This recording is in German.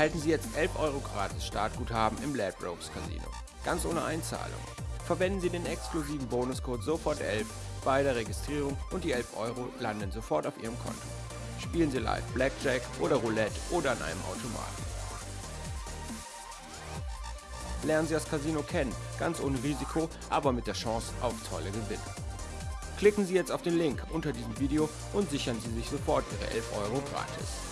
erhalten Sie jetzt 11 Euro gratis Startguthaben im Ladbrokes Casino. Ganz ohne Einzahlung. Verwenden Sie den exklusiven Bonuscode SOFORT11 bei der Registrierung und die 11 Euro landen sofort auf Ihrem Konto. Spielen Sie live Blackjack oder Roulette oder an einem Automaten. Lernen Sie das Casino kennen, ganz ohne Risiko, aber mit der Chance auf tolle Gewinne. Klicken Sie jetzt auf den Link unter diesem Video und sichern Sie sich sofort Ihre 11 Euro gratis.